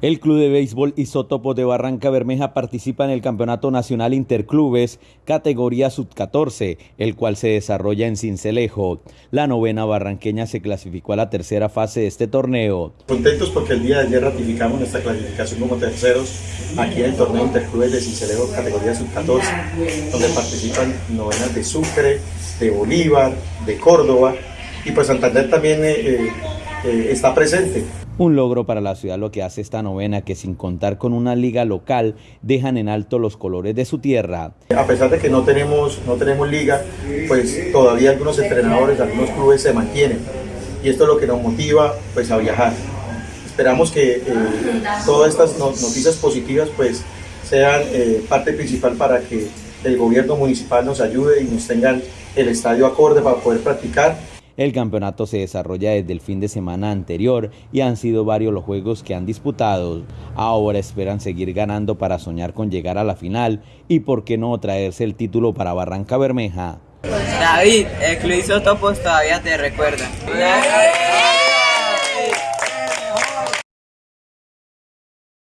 El Club de Béisbol Isótopo de Barranca Bermeja participa en el Campeonato Nacional Interclubes categoría sub-14, el cual se desarrolla en Cincelejo. La novena barranqueña se clasificó a la tercera fase de este torneo. Contentos porque el día de ayer ratificamos nuestra clasificación como terceros aquí en el torneo Interclubes de Cincelejo categoría sub-14, donde participan novenas de Sucre, de Bolívar, de Córdoba y pues Santander también eh, eh, está presente. Un logro para la ciudad lo que hace esta novena que sin contar con una liga local dejan en alto los colores de su tierra. A pesar de que no tenemos, no tenemos liga, pues todavía algunos entrenadores, algunos clubes se mantienen y esto es lo que nos motiva pues a viajar. Esperamos que eh, todas estas noticias positivas pues sean eh, parte principal para que el gobierno municipal nos ayude y nos tengan el estadio acorde para poder practicar el campeonato se desarrolla desde el fin de semana anterior y han sido varios los juegos que han disputado. Ahora esperan seguir ganando para soñar con llegar a la final y por qué no traerse el título para Barranca Bermeja. David, el Club todavía te recuerda.